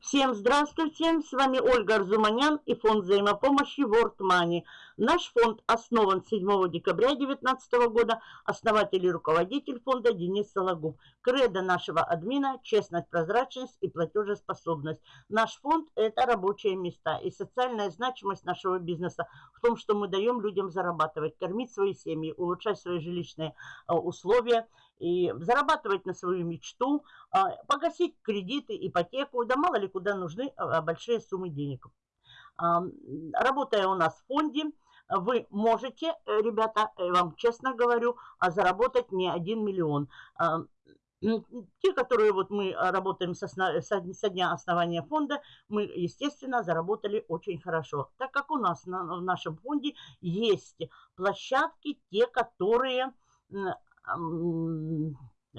Всем здравствуйте, с вами Ольга Арзуманян и фонд взаимопомощи World Money. Наш фонд основан 7 декабря 2019 года, основатель и руководитель фонда Денис Сологуб. Кредо нашего админа – честность, прозрачность и платежеспособность. Наш фонд – это рабочие места и социальная значимость нашего бизнеса в том, что мы даем людям зарабатывать, кормить свои семьи, улучшать свои жилищные а, условия – и зарабатывать на свою мечту, а, погасить кредиты, ипотеку, да мало ли куда нужны а, большие суммы денег. А, работая у нас в фонде, вы можете, э, ребята, я вам честно говорю, заработать не один миллион. Те, которые вот мы работаем со, со дня основания фонда, мы, естественно, заработали очень хорошо. Так как у нас на, в нашем фонде есть площадки, те, которые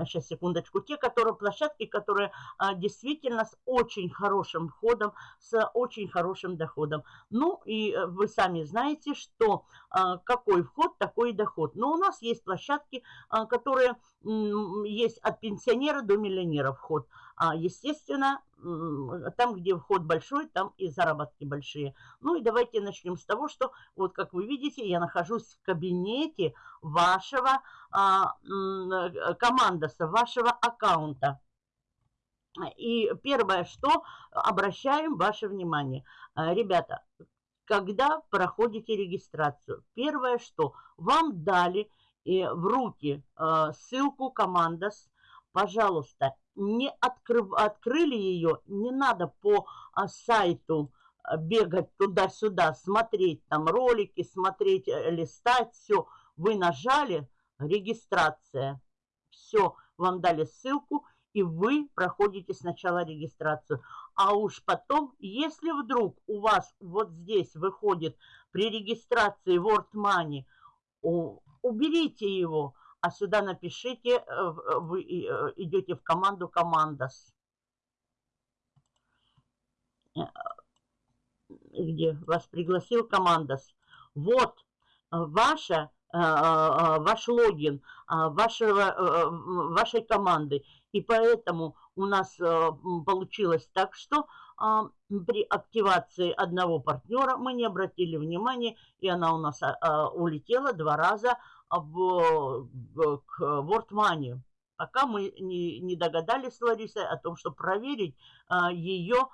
сейчас секундочку, те, которые площадки, которые а, действительно с очень хорошим входом, с очень хорошим доходом. Ну и э, вы сами знаете, что а, какой вход, такой доход. Но у нас есть площадки, а, которые м, есть от пенсионера до миллионера вход. А, естественно, там, где вход большой, там и заработки большие. Ну и давайте начнем с того, что вот как вы видите, я нахожусь в кабинете вашего а, командоса, вашего аккаунта. И первое, что обращаем ваше внимание. А, ребята, когда проходите регистрацию, первое, что вам дали в руки ссылку командос, пожалуйста, не открыв, открыли ее, не надо по а, сайту а, бегать туда-сюда, смотреть там ролики, смотреть, э, листать, все. Вы нажали регистрация, все, вам дали ссылку, и вы проходите сначала регистрацию. А уж потом, если вдруг у вас вот здесь выходит при регистрации Word Money, уберите его, а сюда напишите, э, вы э, идете в команду «Командос». Э, где вас пригласил «Командос». Вот ваша, ваш логин вашего, вашей команды. И поэтому у нас получилось так, что при активации одного партнера мы не обратили внимания, и она у нас улетела два раза в, к World Money, пока мы не, не догадались с Ларисой о том, что проверить а, ее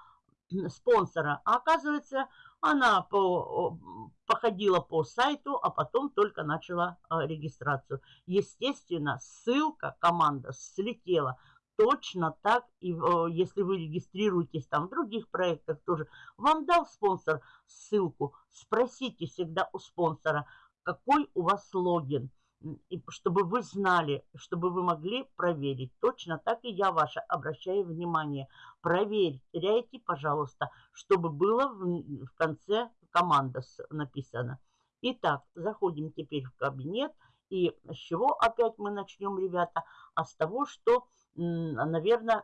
спонсора. А оказывается, она по, походила по сайту, а потом только начала а, регистрацию. Естественно, ссылка, команда слетела. Точно так, и если вы регистрируетесь там в других проектах тоже, вам дал спонсор ссылку, спросите всегда у спонсора – какой у вас логин, чтобы вы знали, чтобы вы могли проверить. Точно так и я ваша обращаю внимание. Проверяйте, пожалуйста, чтобы было в, в конце команда написано. Итак, заходим теперь в кабинет. И с чего опять мы начнем, ребята? А с того, что, наверное,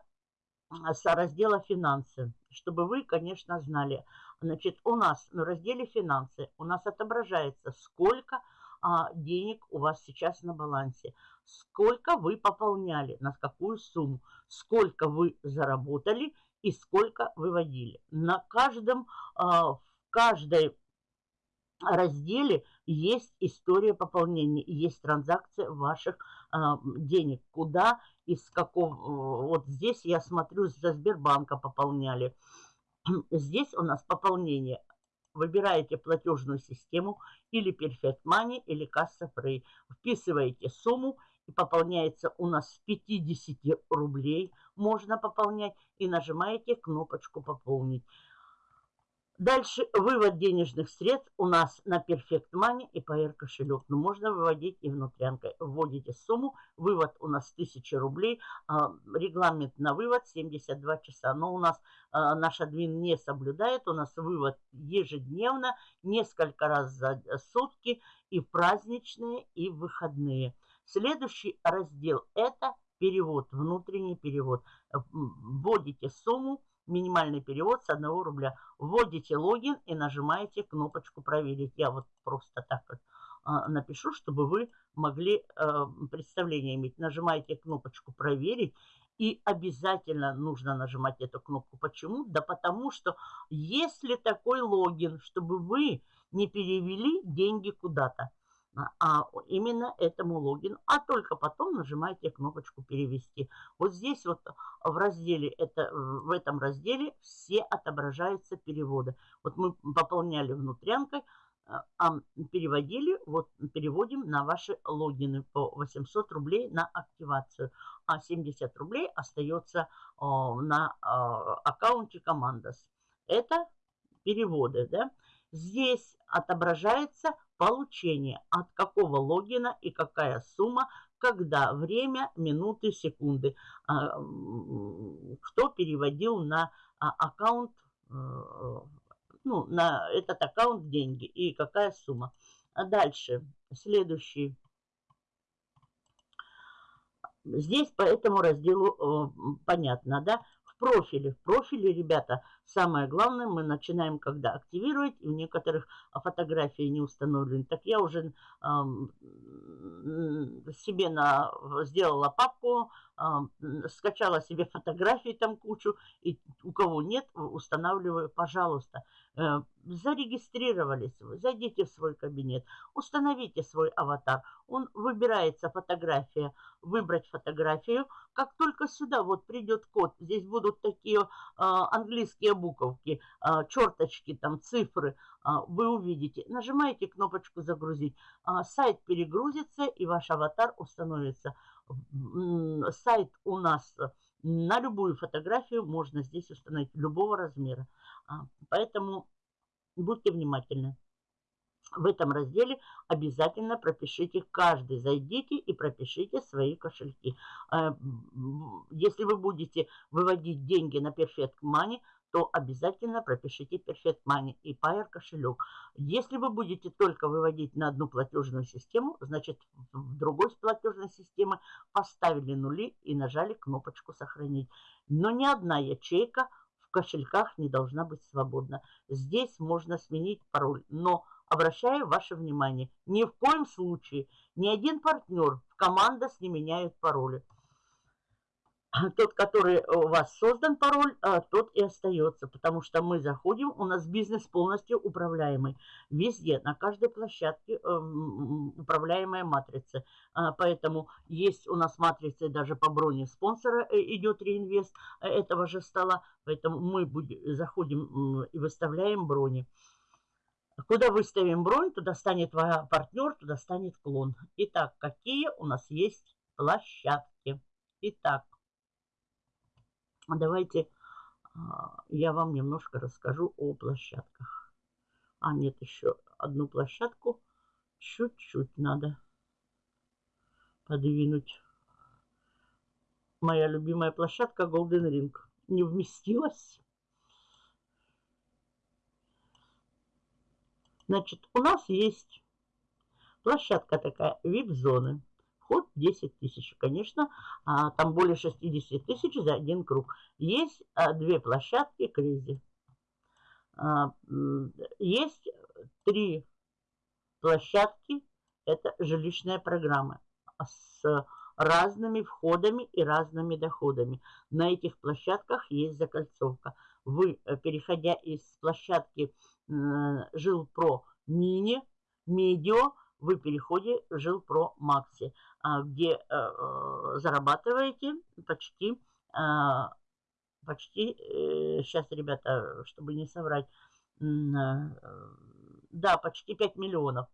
с раздела «Финансы», чтобы вы, конечно, знали. Значит, у нас на разделе «Финансы» у нас отображается, сколько а, денег у вас сейчас на балансе, сколько вы пополняли, на какую сумму, сколько вы заработали и сколько выводили. На каждом, а, в каждой разделе есть история пополнения, есть транзакция ваших а, денег, куда из какого, вот здесь я смотрю, за Сбербанка пополняли. Здесь у нас пополнение. Выбираете платежную систему или Perfect Money, или Касса Free. Вписываете сумму и пополняется у нас с 50 рублей. Можно пополнять и нажимаете кнопочку «Пополнить». Дальше вывод денежных средств у нас на Perfect Money и PR кошелек. Но можно выводить и внутрянкой. Вводите сумму, вывод у нас 1000 рублей, а, регламент на вывод 72 часа. Но у нас а, наш админ не соблюдает, у нас вывод ежедневно, несколько раз за сутки и праздничные, и выходные. Следующий раздел это перевод, внутренний перевод. Вводите сумму, минимальный перевод с 1 рубля. Вводите логин и нажимаете кнопочку «Проверить». Я вот просто так вот а, напишу, чтобы вы могли а, представление иметь. Нажимаете кнопочку «Проверить» И обязательно нужно нажимать эту кнопку. Почему? Да потому что если такой логин, чтобы вы не перевели деньги куда-то, а именно этому логину, а только потом нажимаете кнопочку перевести. Вот здесь вот в разделе, это, в этом разделе все отображаются переводы. Вот мы пополняли внутрянкой, а, а переводили, вот переводим на ваши логины по 800 рублей на активацию, а 70 рублей остается на аккаунте Командос. Это переводы, да. Здесь отображается получение, от какого логина и какая сумма, когда, время, минуты, секунды. А, кто переводил на аккаунт э, ну, на этот аккаунт деньги и какая сумма. А дальше, следующий. Здесь по этому разделу э, понятно, да? В профиле. В профиле, ребята, самое главное, мы начинаем, когда активировать, и у некоторых фотографии не установлены. Так я уже э, себе на, сделала папку, скачала себе фотографии там кучу, и у кого нет, устанавливаю, пожалуйста. Э, зарегистрировались вы, зайдите в свой кабинет, установите свой аватар. Он выбирается фотография, выбрать фотографию. Как только сюда вот придет код, здесь будут такие э, английские буковки, э, черточки, там цифры, э, вы увидите. Нажимаете кнопочку «Загрузить». Э, сайт перегрузится и ваш аватар установится. Сайт у нас на любую фотографию можно здесь установить любого размера. А, поэтому будьте внимательны. В этом разделе обязательно пропишите каждый. Зайдите и пропишите свои кошельки. А, если вы будете выводить деньги на Perfect Money, то обязательно пропишите Perfect Money и Pair кошелек. Если вы будете только выводить на одну платежную систему, значит в другой платежной системы поставили нули и нажали кнопочку «Сохранить». Но ни одна ячейка в кошельках не должна быть свободна. Здесь можно сменить пароль, но обращаю ваше внимание, ни в коем случае ни один партнер в командос не меняет пароли. Тот, который у вас создан пароль, а, тот и остается, потому что мы заходим, у нас бизнес полностью управляемый. Везде, на каждой площадке эм, управляемая матрица. А, поэтому есть у нас матрицы даже по броне спонсора э, идет реинвест э, этого же стола. Поэтому мы заходим и выставляем брони. Куда выставим бронь, туда станет партнер, туда станет клон. Итак, какие у нас есть площадки? Итак, Давайте а, я вам немножко расскажу о площадках. А, нет, еще одну площадку чуть-чуть надо подвинуть. Моя любимая площадка Golden Ring не вместилась. Значит, у нас есть площадка такая, VIP-зоны. Вход 10 тысяч. Конечно, а, там более 60 тысяч за один круг. Есть а, две площадки Кризи. А, есть три площадки. Это жилищная программа с разными входами и разными доходами. На этих площадках есть закольцовка. Вы, э, переходя из площадки Жилпро Мини, Медио, вы переходе в Жилпро Макси. А, где э, зарабатываете почти, а, почти, сейчас, э, ребята, чтобы не соврать, да, почти 5 миллионов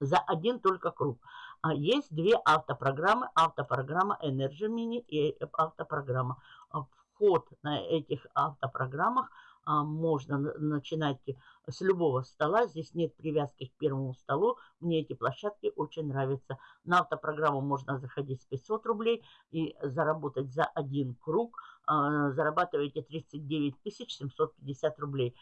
за один только круг. А есть две автопрограммы. Автопрограмма Energy Mini и автопрограмма. Вход на этих автопрограммах а, можно начинать с любого стола. Здесь нет привязки к первому столу. Мне эти площадки очень нравятся. На автопрограмму можно заходить с 500 рублей и заработать за один круг. А, зарабатываете 39 750 рублей.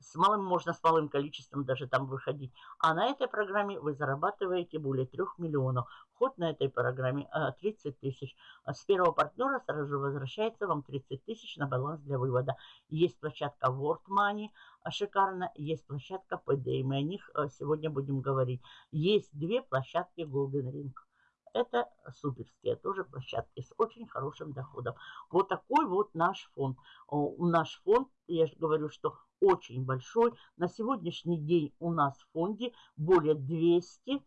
С малым можно с малым количеством даже там выходить. А на этой программе вы зарабатываете более 3 миллионов. Ход на этой программе 30 а, тысяч. А с первого партнера сразу же возвращается вам 30 тысяч на баланс для вывода. Есть площадка World Money, шикарно. Есть площадка PD, мы о них сегодня будем говорить. Есть две площадки Golden Ring. Это суперские тоже площадки с очень хорошим доходом. Вот такой вот наш фонд. Наш фонд, я же говорю, что очень большой. На сегодняшний день у нас в фонде более 200 э,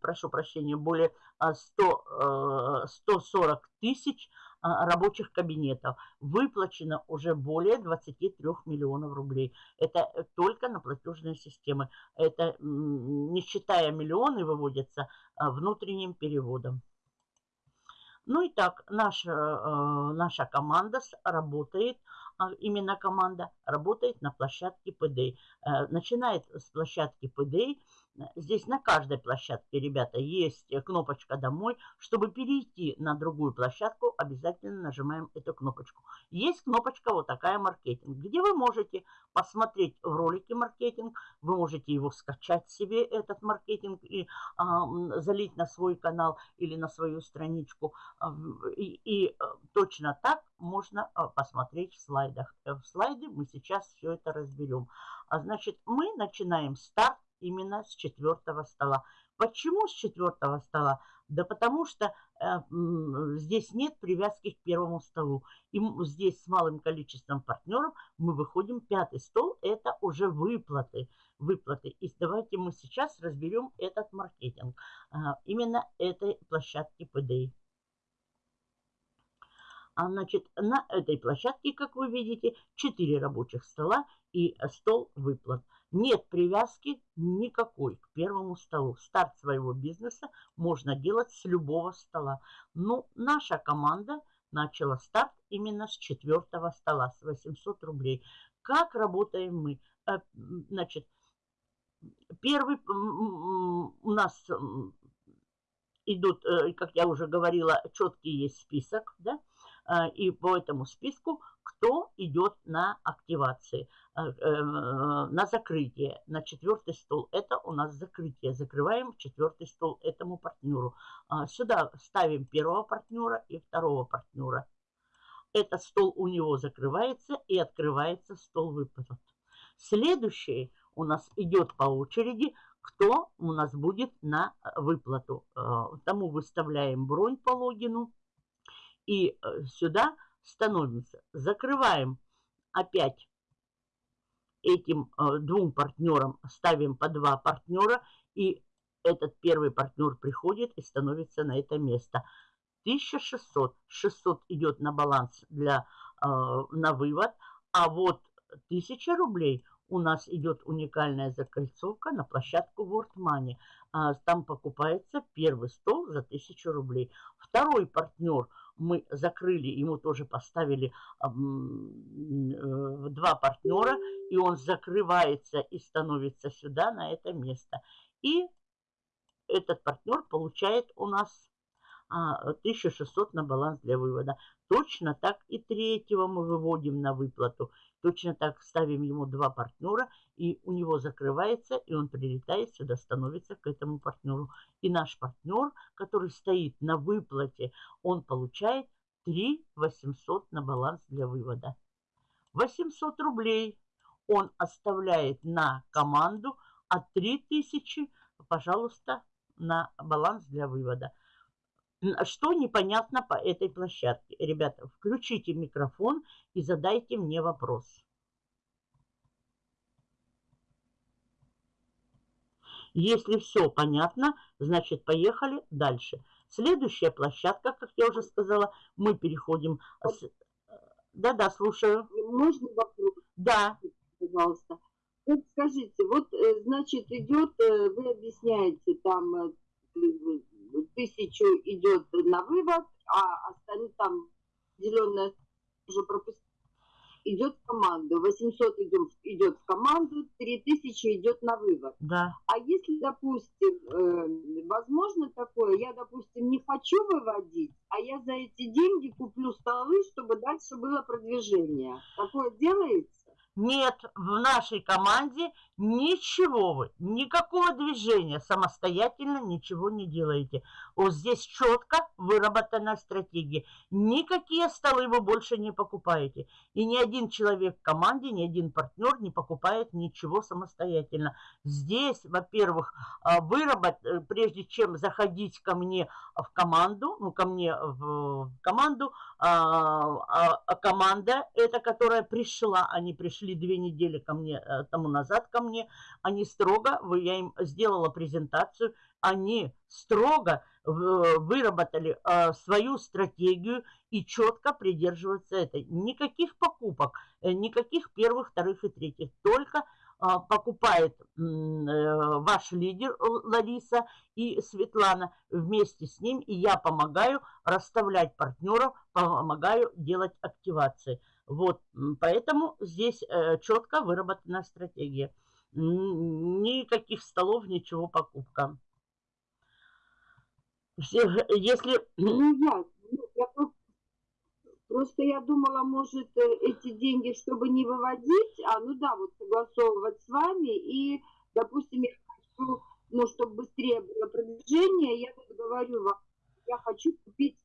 прошу прощения, более 100, 140 э, тысяч а, рабочих кабинетов. Выплачено уже более 23 миллионов рублей. Это э, только на платежные системы. Это не считая миллионы выводятся а, внутренним переводом. Ну и так, наша, наша команда работает а именно команда работает на площадке. Э, начинает с площадки PDA. Здесь на каждой площадке, ребята, есть кнопочка «Домой». Чтобы перейти на другую площадку, обязательно нажимаем эту кнопочку. Есть кнопочка вот такая «Маркетинг», где вы можете посмотреть в ролике «Маркетинг», вы можете его скачать себе, этот маркетинг, и а, залить на свой канал или на свою страничку. И, и э, точно так можно а, посмотреть в слайдах. Э, в слайде мы сейчас все это разберем. А значит, мы начинаем старт именно с четвертого стола. Почему с четвертого стола? Да потому что э, здесь нет привязки к первому столу. И здесь с малым количеством партнеров мы выходим пятый стол. Это уже выплаты. Выплаты. И давайте мы сейчас разберем этот маркетинг. Э, именно этой площадки PDI. А значит, на этой площадке, как вы видите, 4 рабочих стола и стол выплат. Нет привязки никакой к первому столу. Старт своего бизнеса можно делать с любого стола. Ну, наша команда начала старт именно с четвертого стола, с 800 рублей. Как работаем мы? Э, значит, первый у нас идут, э, как я уже говорила, четкий есть список, да, а, и по этому списку, кто идет на активации, э, на закрытие, на четвертый стол. Это у нас закрытие. Закрываем четвертый стол этому партнеру. А, сюда ставим первого партнера и второго партнера. Этот стол у него закрывается и открывается стол выплат. Следующий у нас идет по очереди, кто у нас будет на выплату. Тому выставляем бронь по логину. И э, сюда становимся. Закрываем опять этим э, двум партнерам, ставим по два партнера. И этот первый партнер приходит и становится на это место. 1600. 600 идет на баланс для, э, на вывод. А вот 1000 рублей у нас идет уникальная закольцовка на площадку World Money. А, там покупается первый стол за 1000 рублей. Второй партнер – мы закрыли, ему тоже поставили э, два партнера, и он закрывается и становится сюда, на это место. И этот партнер получает у нас 1600 а, на баланс для вывода. Точно так и третьего мы выводим на выплату. Точно так ставим ему два партнера, и у него закрывается, и он прилетает сюда, становится к этому партнеру. И наш партнер, который стоит на выплате, он получает 3 800 на баланс для вывода. 800 рублей он оставляет на команду, а 3000, пожалуйста, на баланс для вывода. Что непонятно по этой площадке? Ребята, включите микрофон и задайте мне вопрос. Если все понятно, значит поехали дальше. Следующая площадка, как я уже сказала, мы переходим... Да-да, слушаю. Можно вопрос? Да. Пожалуйста. Вот скажите, вот, э, значит, идет, э, вы объясняете, там э, тысячу идет на вывод, а остальные там зеленая уже пропустили идет в команду, 800 идет, идет в команду, 3000 идет на вывод. Да. А если, допустим, возможно такое, я, допустим, не хочу выводить, а я за эти деньги куплю столы, чтобы дальше было продвижение. Такое делается? Нет, в нашей команде ничего вы, никакого движения, самостоятельно ничего не делаете. Вот здесь четко выработана стратегия. Никакие столы вы больше не покупаете. И ни один человек в команде, ни один партнер не покупает ничего самостоятельно. Здесь, во-первых, а, выработать, э, прежде чем заходить ко мне в команду, ну, ко мне в команду, а, а, команда, это которая пришла, они пришли две недели ко мне, э, тому назад ко мне, они строго, я им сделала презентацию, они строго выработали э, свою стратегию и четко придерживаются этой. Никаких покупок, э, никаких первых, вторых и третьих, только покупает э, ваш лидер Лариса и Светлана вместе с ним, и я помогаю расставлять партнеров, помогаю делать активации. Вот, поэтому здесь э, четко выработана стратегия. Никаких столов, ничего покупка. Если... Ну, я, я Просто я думала, может, э, эти деньги, чтобы не выводить, а ну да, вот согласовывать с вами, и, допустим, я хочу, ну, чтобы быстрее было продвижение, я вот говорю вам, я хочу купить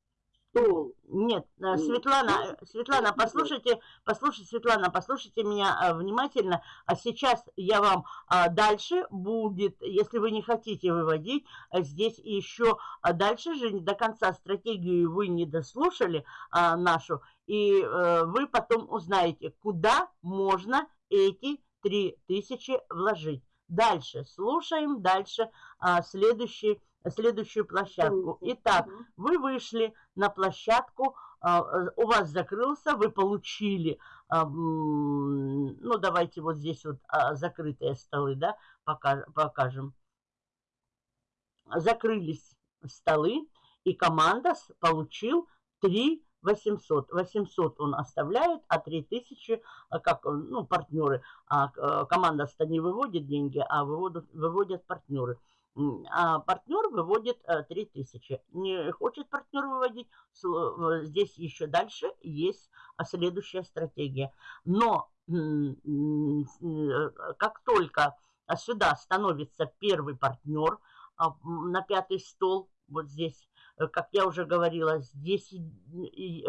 Нет, э, Светлана, э, Светлана, послушайте, послушайте, Светлана, послушайте меня а, внимательно. А сейчас я вам а, дальше будет, если вы не хотите выводить, здесь еще а дальше же до конца стратегию вы не дослушали а, нашу, и вы потом узнаете, куда можно эти 3000 вложить. Дальше слушаем, дальше следующий следующую площадку. Итак, вы вышли на площадку, а, у вас закрылся, вы получили, а, ну давайте вот здесь вот а, закрытые столы, да, покажем. Закрылись столы, и команда получил 3 800. 800 он оставляет, а 3000, как, ну, партнеры, а команда-то не выводит деньги, а выводят, выводят партнеры а партнер выводит 3000. Э, Не хочет партнер выводить, э, здесь еще дальше есть а, следующая стратегия. Но э, как только сюда становится первый партнер а, на пятый стол, вот здесь, как я уже говорила, здесь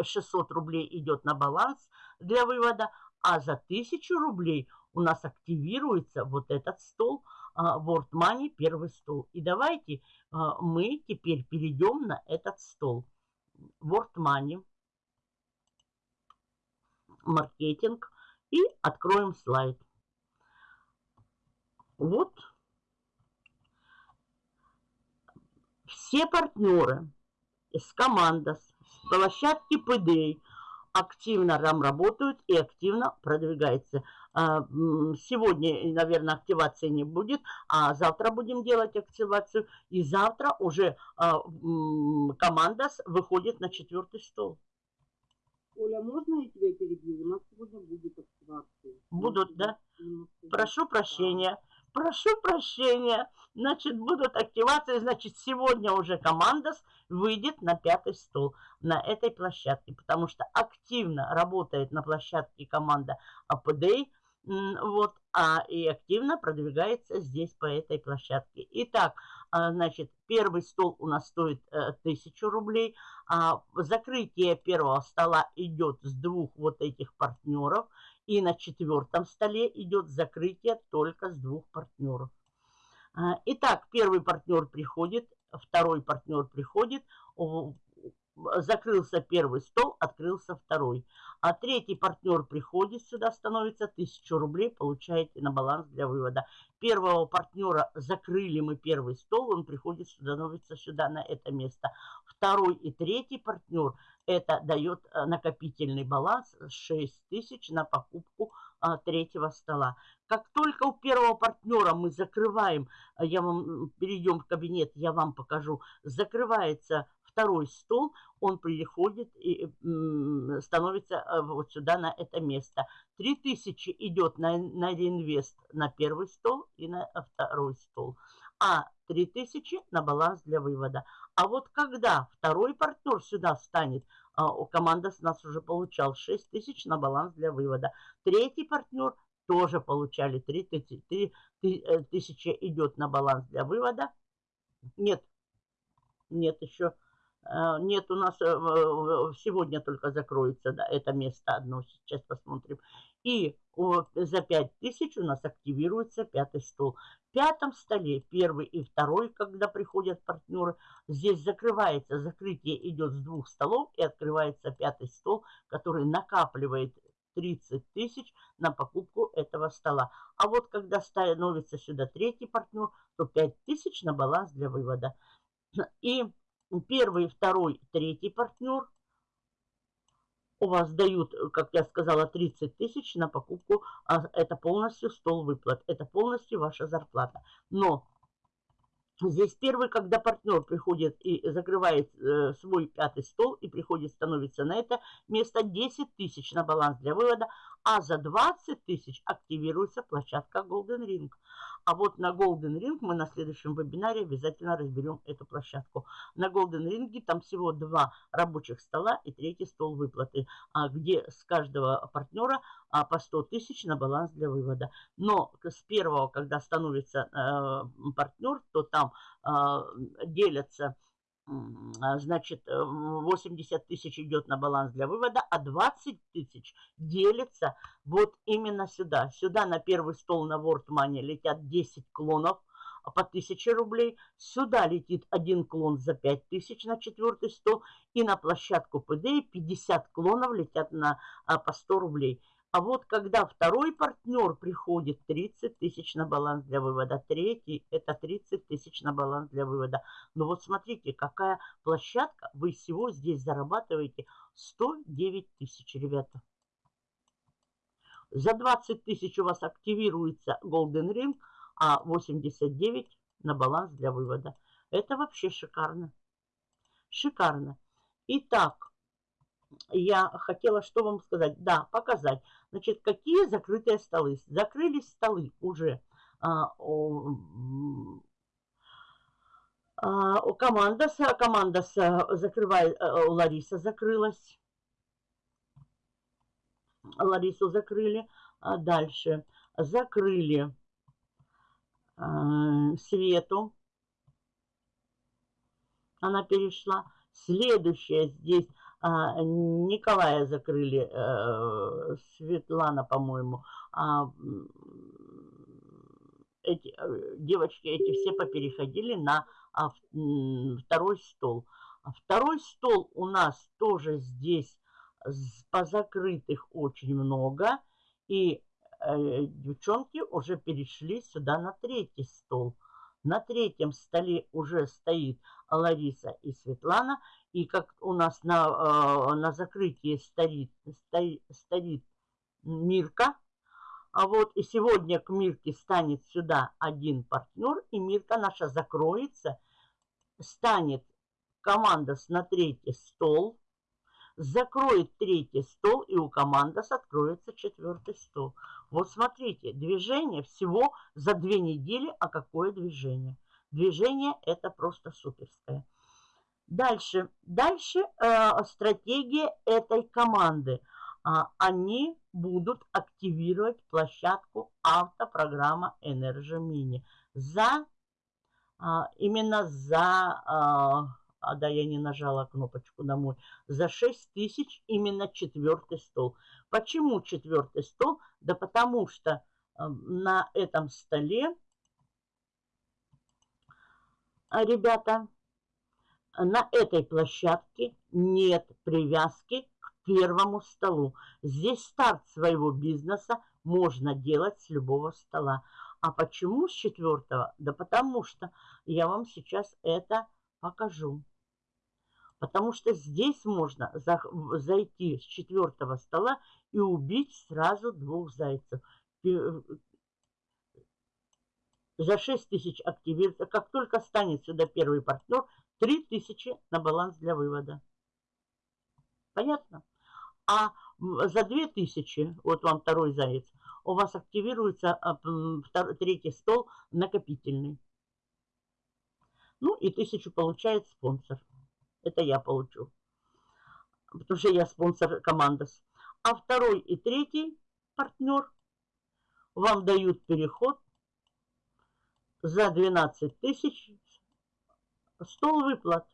600 рублей идет на баланс для вывода, а за 1000 рублей у нас активируется вот этот стол – World Money первый стол. И давайте а, мы теперь перейдем на этот стол. World Money, маркетинг и откроем слайд. Вот все партнеры с команды, с площадки PDA активно там работают и активно продвигаются. А, сегодня, наверное, активации не будет, а завтра будем делать активацию. И завтра уже а, команда выходит на четвертый стол. Оля, можно я тебя перебью? У нас сегодня будет активация. Будут, да? Прошу прощения. Прошу прощения. Значит, будут активации. Значит, сегодня уже команда выйдет на пятый стол на этой площадке. Потому что активно работает на площадке команда APD вот, а и активно продвигается здесь по этой площадке. Итак, а, значит, первый стол у нас стоит 1000 э, рублей. А закрытие первого стола идет с двух вот этих партнеров. И на четвертом столе идет закрытие только с двух партнеров. А, итак, первый партнер приходит, второй партнер приходит, закрылся первый стол, открылся второй. А третий партнер приходит сюда, становится 1000 рублей, получаете на баланс для вывода. Первого партнера закрыли мы первый стол, он приходит, становится сюда на это место. Второй и третий партнер, это дает э, накопительный баланс 6000 на покупку а, третьего стола. Как только у первого партнера мы закрываем, я вам перейдем в кабинет, я вам покажу, закрывается второй стол, он приходит и становится э, вот сюда, на это место. 3000 идет на, на реинвест на первый стол и на второй стол. А 3000 на баланс для вывода. А вот когда второй партнер сюда встанет, а, команда с нас уже получал 6000 на баланс для вывода. Третий партнер тоже получали 3 тысячи идет на баланс для вывода. Нет, нет еще. Э, нет, у нас сегодня только закроется да, это место одно. Сейчас посмотрим. И за 5000 у нас активируется пятый стол. В пятом столе первый и второй, когда приходят партнеры, здесь закрывается, закрытие идет с двух столов и открывается пятый стол, который накапливает 30 тысяч на покупку этого стола. А вот когда становится сюда третий партнер, то 5 тысяч на баланс для вывода. И первый, второй, третий партнер у вас дают, как я сказала, 30 тысяч на покупку, а это полностью стол выплат, это полностью ваша зарплата. Но Здесь первый, когда партнер приходит и закрывает э, свой пятый стол и приходит, становится на это место 10 тысяч на баланс для вывода, а за 20 тысяч активируется площадка Golden Ring. А вот на Golden Ring мы на следующем вебинаре обязательно разберем эту площадку. На Golden Ring там всего два рабочих стола и третий стол выплаты, а где с каждого партнера а, по 100 тысяч на баланс для вывода. Но с первого, когда становится э, партнер, то там э, делятся значит, 80 э, тысяч идет на баланс для вывода, а 20 тысяч делится вот именно сюда. Сюда на первый стол на World Money летят 10 клонов по 1000 рублей. Сюда летит один клон за 5 тысяч на четвертый стол. И на площадку PDA 50 клонов летят на, а, по 100 рублей. А вот когда второй партнер приходит, 30 тысяч на баланс для вывода. Третий – это 30 тысяч на баланс для вывода. Но вот смотрите, какая площадка. Вы всего здесь зарабатываете 109 тысяч, ребята. За 20 тысяч у вас активируется Golden Ring, а 89 на баланс для вывода. Это вообще шикарно. Шикарно. Итак, я хотела что вам сказать? Да, показать. Значит, какие закрытые столы? Закрылись столы уже. А, о, а, у команда, команда закрывает, э, Лариса закрылась. Ларису закрыли. А дальше закрыли а, Свету. Она перешла. Следующая здесь а, Николая закрыли, э, Светлана, по-моему. А, эти, э, девочки эти все попереходили на а, второй стол. Второй стол у нас тоже здесь позакрытых очень много. И э, девчонки уже перешли сюда на третий стол. На третьем столе уже стоит Лариса и Светлана. И как у нас на, э, на закрытии стоит, стоит, стоит Мирка, а вот и сегодня к Мирке станет сюда один партнер, и Мирка наша закроется, станет команда на третий стол, закроет третий стол, и у команды откроется четвертый стол. Вот смотрите, движение всего за две недели, а какое движение? Движение это просто суперское. Дальше, дальше э, стратегия этой команды. А, они будут активировать площадку автопрограмма Energy Mini за а, именно за а, а да, я не нажала кнопочку домой, за 6 тысяч именно четвертый стол. Почему четвертый стол? Да потому что э, на этом столе, ребята, на этой площадке нет привязки к первому столу. Здесь старт своего бизнеса можно делать с любого стола. А почему с четвертого? Да потому что я вам сейчас это покажу. Потому что здесь можно за, зайти с четвертого стола и убить сразу двух зайцев. За 6 тысяч активируется. Как только станет сюда первый партнер, 3000 на баланс для вывода. Понятно? А за 2000, вот вам второй заяц, у вас активируется а, третий стол накопительный. Ну и тысячу получает спонсор. Это я получу. Потому что я спонсор команды. А второй и третий партнер вам дают переход за 12 тысяч стол выплат.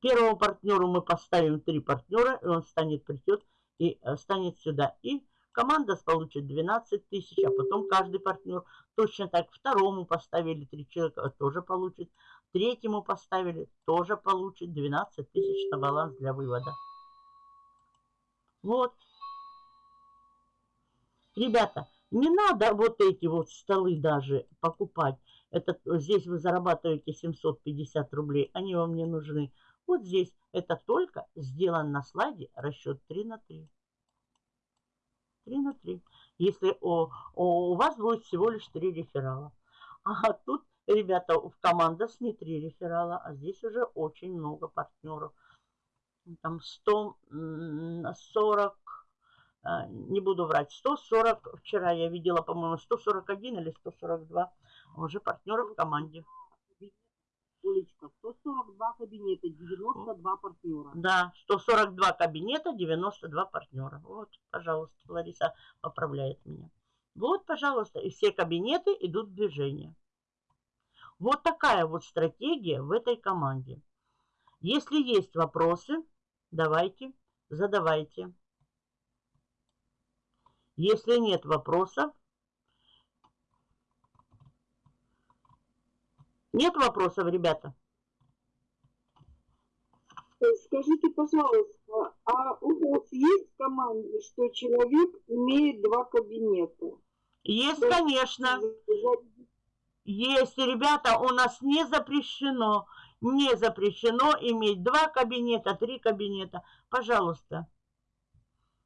Первому партнеру мы поставим три партнера, и он станет, придет и э, станет сюда. И команда получит 12 тысяч, а потом каждый партнер точно так. Второму поставили три человека, тоже получит. Третьему поставили, тоже получит 12 тысяч на баланс для вывода. Вот. Ребята, не надо вот эти вот столы даже покупать. Это, здесь вы зарабатываете 750 рублей, они вам не нужны. Вот здесь это только сделан на слайде расчет 3 на 3. 3 на 3. Если о, о, у вас будет всего лишь 3 реферала. А тут, ребята, в командах не 3 реферала, а здесь уже очень много партнеров. Там 140 а, не буду врать, 140, вчера я видела, по-моему, 141 или 142 уже партнеров в команде. Олечка, 142 кабинета, 92 партнера. Да, 142 кабинета, 92 партнера. Вот, пожалуйста, Лариса поправляет меня. Вот, пожалуйста, и все кабинеты идут в движение. Вот такая вот стратегия в этой команде. Если есть вопросы, давайте, задавайте. Если нет вопросов, нет вопросов, ребята? Скажите, пожалуйста, а у вас есть в команде, что человек имеет два кабинета? Есть, конечно. Есть, ребята, у нас не запрещено, не запрещено иметь два кабинета, три кабинета. Пожалуйста.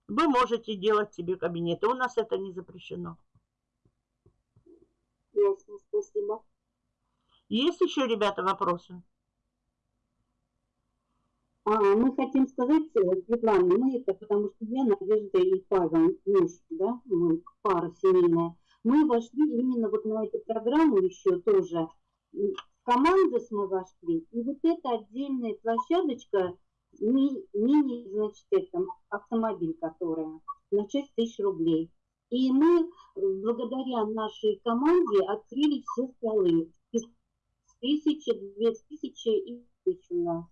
Вы можете делать себе кабинеты. У нас это не запрещено. Ясно, спасибо. Есть еще, ребята, вопросы? А, мы хотим сказать, Светлана, мы это, потому что я, Надежда и Павел, муж, да, мы пара семейная, мы вошли именно вот на эту программу еще тоже. В команду мы вошли, и вот эта отдельная площадочка, ми, мини, значит, это, автомобиль, которая на 6 тысяч рублей. И мы благодаря нашей команде открыли все столы. Тысяча, две тысячи и тысяча у нас.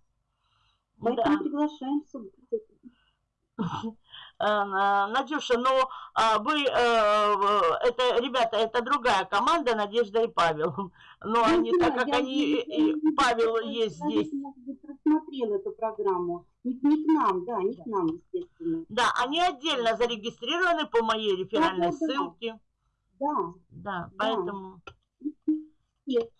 Поэтому да. приглашаем Надюша, ну а вы, э, это, ребята, это другая команда, Надежда и Павел. Но ну, они, да, так как они, и Павел есть здесь. Просмотрел эту программу. Не, не к нам, да, не к нам, естественно. Да, они отдельно зарегистрированы по моей реферальной да, ссылке. Да. Да, поэтому... Нет.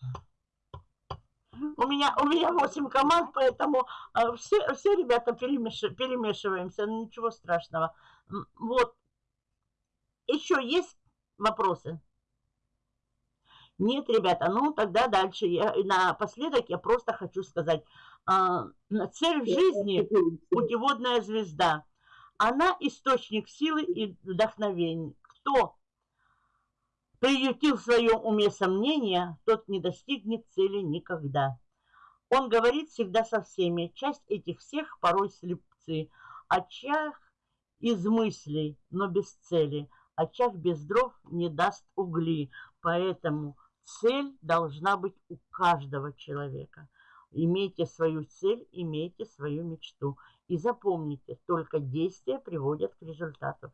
У меня, у меня 8 команд, поэтому э, все, все ребята перемеш, перемешиваемся, ну ничего страшного. Вот. Еще есть вопросы? Нет, ребята, ну тогда дальше. Я, напоследок я просто хочу сказать. Э, цель в жизни – путеводная звезда. Она источник силы и вдохновения. Кто приютил в своем уме сомнения, тот не достигнет цели никогда. Он говорит всегда со всеми. Часть этих всех порой слепцы. Очаг из мыслей, но без цели. Очаг без дров не даст угли. Поэтому цель должна быть у каждого человека. Имейте свою цель, имейте свою мечту. И запомните, только действия приводят к результату.